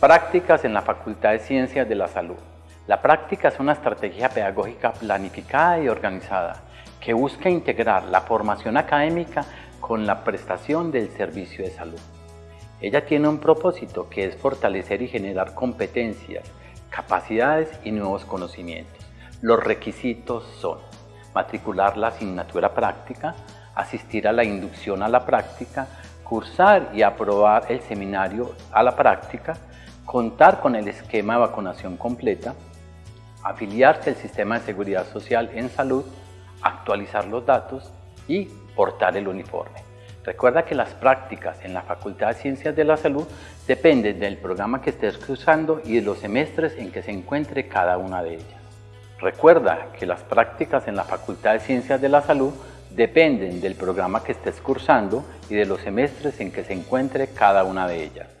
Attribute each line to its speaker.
Speaker 1: Prácticas en la Facultad de Ciencias de la Salud. La práctica es una estrategia pedagógica planificada y organizada que busca integrar la formación académica con la prestación del servicio de salud. Ella tiene un propósito que es fortalecer y generar competencias, capacidades y nuevos conocimientos. Los requisitos son matricular la asignatura práctica, asistir a la inducción a la práctica, cursar y aprobar el seminario a la práctica, contar con el esquema de vacunación completa, afiliarse al sistema de seguridad social en salud, actualizar los datos y portar el uniforme. Recuerda que las prácticas en la Facultad de Ciencias de la Salud dependen del programa que estés cursando y de los semestres en que se encuentre cada una de ellas. Recuerda que las prácticas en la Facultad de Ciencias de la Salud dependen del programa que estés cursando y de los semestres en que se encuentre cada una de ellas.